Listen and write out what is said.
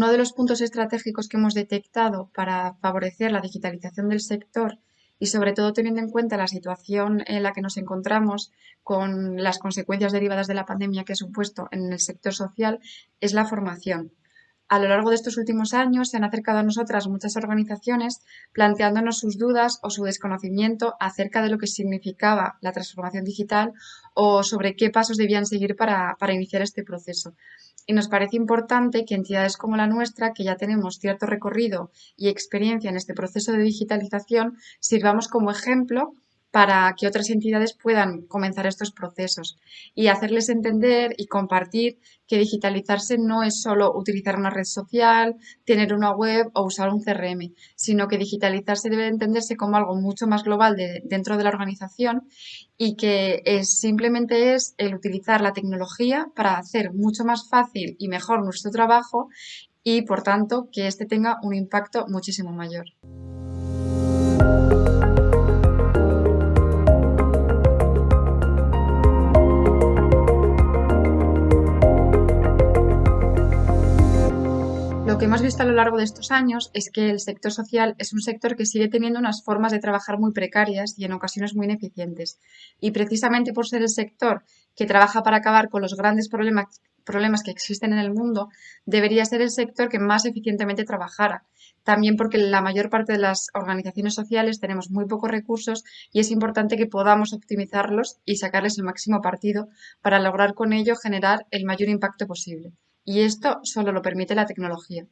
uno de los puntos estratégicos que hemos detectado para favorecer la digitalización del sector y sobre todo teniendo en cuenta la situación en la que nos encontramos con las consecuencias derivadas de la pandemia que ha supuesto en el sector social es la formación. A lo largo de estos últimos años se han acercado a nosotras muchas organizaciones planteándonos sus dudas o su desconocimiento acerca de lo que significaba la transformación digital o sobre qué pasos debían seguir para, para iniciar este proceso. Y nos parece importante que entidades como la nuestra, que ya tenemos cierto recorrido y experiencia en este proceso de digitalización, sirvamos como ejemplo para que otras entidades puedan comenzar estos procesos y hacerles entender y compartir que digitalizarse no es solo utilizar una red social, tener una web o usar un CRM, sino que digitalizarse debe entenderse como algo mucho más global dentro de la organización y que simplemente es el utilizar la tecnología para hacer mucho más fácil y mejor nuestro trabajo y por tanto que éste tenga un impacto muchísimo mayor. Que hemos visto a lo largo de estos años es que el sector social es un sector que sigue teniendo unas formas de trabajar muy precarias y en ocasiones muy ineficientes. Y precisamente por ser el sector que trabaja para acabar con los grandes problemas, problemas que existen en el mundo, debería ser el sector que más eficientemente trabajara. También porque la mayor parte de las organizaciones sociales tenemos muy pocos recursos y es importante que podamos optimizarlos y sacarles el máximo partido para lograr con ello generar el mayor impacto posible y esto solo lo permite la tecnología.